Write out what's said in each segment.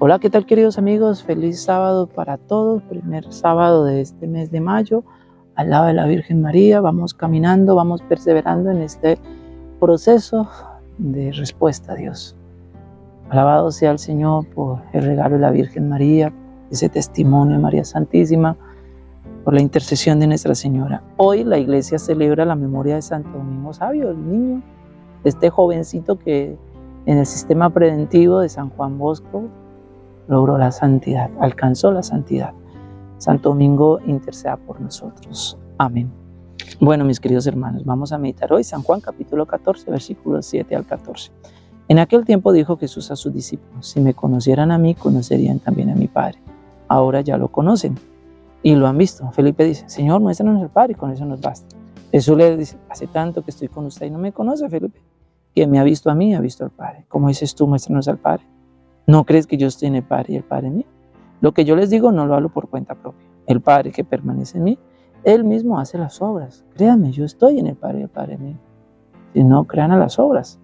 Hola, ¿qué tal queridos amigos? Feliz sábado para todos, primer sábado de este mes de mayo, al lado de la Virgen María, vamos caminando, vamos perseverando en este proceso de respuesta a Dios. Alabado sea el Señor por el regalo de la Virgen María, ese testimonio de María Santísima, por la intercesión de Nuestra Señora. Hoy la iglesia celebra la memoria de Santo Domingo Sabio, el niño, este jovencito que en el sistema preventivo de San Juan Bosco logró la santidad, alcanzó la santidad. Santo Domingo interceda por nosotros. Amén. Bueno, mis queridos hermanos, vamos a meditar hoy San Juan capítulo 14, versículos 7 al 14. En aquel tiempo dijo Jesús a sus discípulos, si me conocieran a mí, conocerían también a mi Padre. Ahora ya lo conocen y lo han visto. Felipe dice, Señor, muéstranos al Padre y con eso nos basta. Jesús le dice, hace tanto que estoy con usted y no me conoce, Felipe. Quien me ha visto a mí, ha visto al Padre. Como dices tú, muéstranos al Padre. ¿No crees que yo estoy en el Padre y el Padre en mí? Lo que yo les digo no lo hablo por cuenta propia. El Padre que permanece en mí, Él mismo hace las obras. Créanme, yo estoy en el Padre y el Padre en mí. Si no, crean a las obras.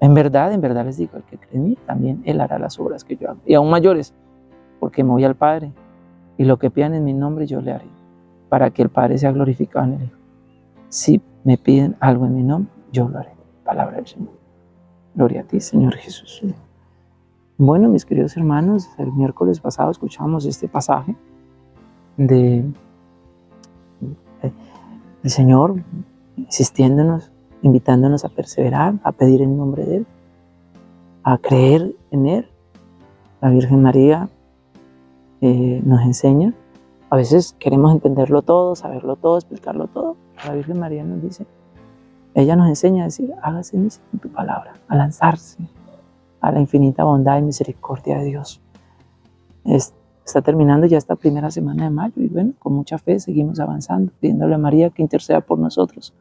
En verdad, en verdad les digo, el que cree en mí, también Él hará las obras que yo hago. Y aún mayores, porque me voy al Padre. Y lo que pidan en mi nombre yo le haré, para que el Padre sea glorificado en el Hijo. Si me piden algo en mi nombre, yo lo haré. Palabra del Señor. Gloria a ti, Señor Jesús. Bueno, mis queridos hermanos, el miércoles pasado escuchamos este pasaje de el Señor insistiéndonos, invitándonos a perseverar, a pedir en nombre de Él, a creer en Él. La Virgen María eh, nos enseña. A veces queremos entenderlo todo, saberlo todo, explicarlo todo. La Virgen María nos dice, ella nos enseña a decir, hágase en tu palabra, a lanzarse, a la infinita bondad y misericordia de Dios. está terminando ya esta primera semana de mayo y bueno, con mucha fe seguimos avanzando, pidiéndole a María que interceda por nosotros,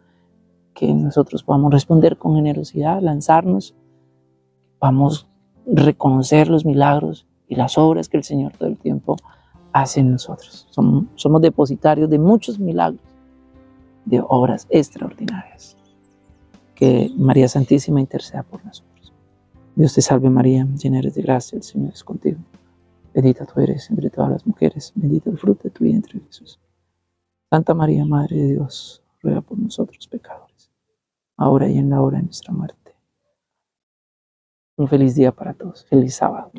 que nosotros podamos responder con generosidad, lanzarnos, vamos reconocer los milagros y las obras que el Señor todo el tiempo hace en nosotros. Somos, somos depositarios de muchos milagros, de obras extraordinarias. Que María Santísima interceda por nosotros. Dios te salve María, llena eres de gracia, el Señor es contigo. Bendita tú eres entre todas las mujeres, bendito el fruto de tu vientre Jesús. Santa María, Madre de Dios, ruega por nosotros pecadores, ahora y en la hora de nuestra muerte. Un feliz día para todos, feliz sábado.